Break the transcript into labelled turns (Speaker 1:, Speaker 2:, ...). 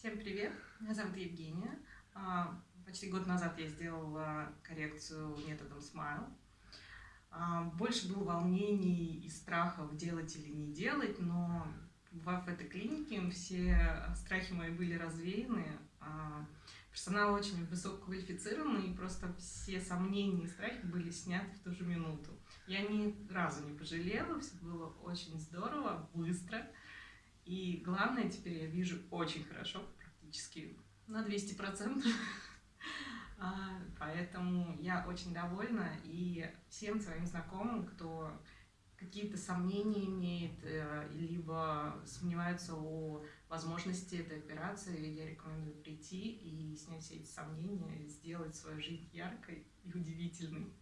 Speaker 1: Всем привет! Меня зовут Евгения. А, почти год назад я сделала коррекцию методом Smile. А, больше было волнений и страхов делать или не делать, но в этой клинике все страхи мои были развеяны. А, персонал очень высококвалифицированный, и просто все сомнения и страхи были сняты в ту же минуту. Я ни разу не пожалела, все было очень здорово, быстро. И главное, теперь я вижу очень хорошо, практически на 200%. А, поэтому я очень довольна. И всем своим знакомым, кто какие-то сомнения имеет, э, либо сомневается о возможности этой операции, я рекомендую прийти и снять все эти сомнения, сделать свою жизнь яркой и удивительной.